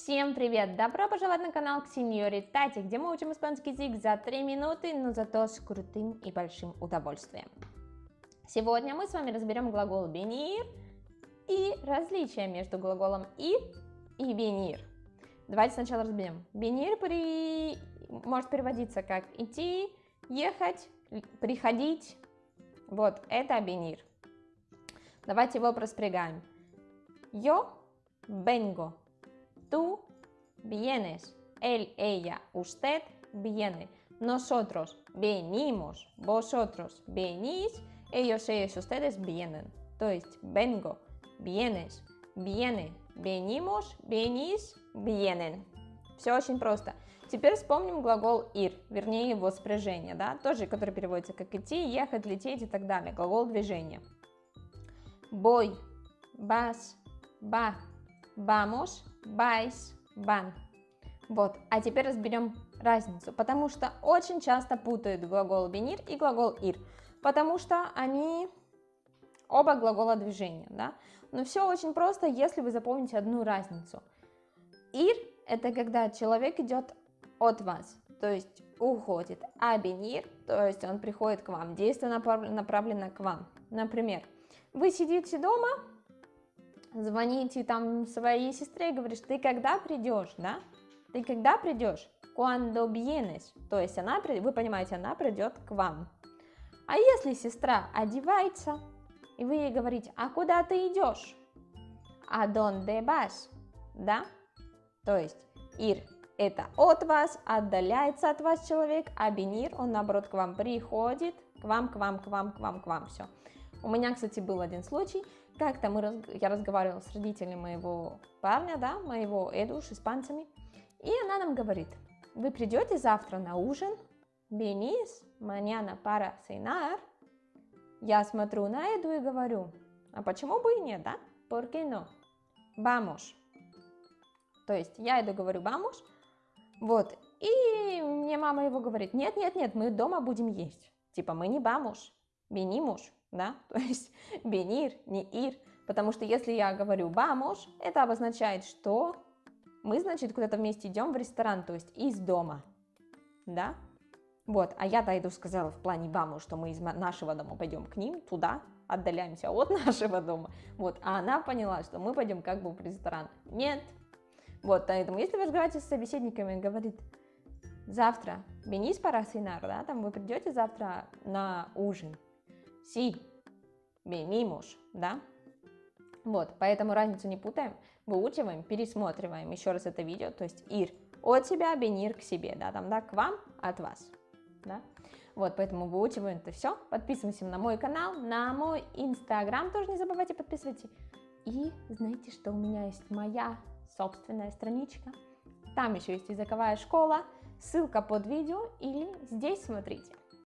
Всем привет! Добро пожаловать на канал Сеньори Тати, где мы учим испанский язык за 3 минуты, но зато с крутым и большим удовольствием. Сегодня мы с вами разберем глагол venir и различия между глаголом ir и venir. Давайте сначала разберем. Venir при... может переводиться как идти, ехать, приходить. Вот, это venir. Давайте его проспрягаем. Yo vengo Tú vienes. Él, ella, usted viene. Nosotros venimos. Vosotros venís. Ellos, ellos, ustedes vienen. То есть vengo, vienes, viene, venimos, venís, vienen. Все очень просто. Теперь вспомним глагол ir, вернее его спряжение, да, тоже, который переводится как идти, ехать, лететь и так далее. Глагол движения. Voy, vas, va, vamos, van. Вот, а теперь разберем разницу, потому что очень часто путают глагол venir и глагол ir, потому что они оба глагола движения, да. Но все очень просто, если вы запомните одну разницу. Ir – это когда человек идет от вас, то есть уходит, а venir, то есть он приходит к вам, действие направлено к вам. Например, вы сидите дома, звоните там своей сестре и говоришь, ты когда придешь, да? Ты когда придешь? Cuando vienes. То есть она, вы понимаете, она придет к вам. А если сестра одевается, и вы ей говорите, а куда ты идешь? А donde vas? Да? То есть ir это от вас, отдаляется от вас человек, а venir, он наоборот к вам приходит, к вам, к вам, к вам, к вам, к вам, все. У меня, кстати, был один случай, как-то мы, я разговаривала с родителями моего парня, да, моего Эду, с испанцами, и она нам говорит, вы придете завтра на ужин, venís mañana para cenar, я смотрю на Эду и говорю, а почему бы и нет, да? ¿Por qué no? Vamos. То есть я Эду говорю vamos, вот, и мне мама его говорит, нет, нет, нет, мы дома будем есть. Типа мы не vamos, venimos да, то есть бенир, не ир, потому что если я говорю бамош, это обозначает, что мы, значит, куда-то вместе идем в ресторан, то есть из дома, да, вот, а я-то иду сказала в плане баму, что мы из нашего дома пойдем к ним, туда, отдаляемся от нашего дома, вот, а она поняла, что мы пойдем как бы в ресторан, нет, вот, поэтому если вы разговариваете с собеседниками, говорит, завтра, venís para cenar, да, там вы придете завтра на ужин, Sí, venimos, да? Вот, поэтому разницу не путаем, выучиваем, пересматриваем еще раз это видео, то есть ir от себя, venir к себе, да, там, да, к вам, от вас, да? Вот, поэтому выучиваем это все, подписываемся на мой канал, на мой инстаграм тоже не забывайте подписывайтесь. И знаете, что у меня есть моя собственная страничка, там еще есть языковая школа, ссылка под видео или здесь смотрите.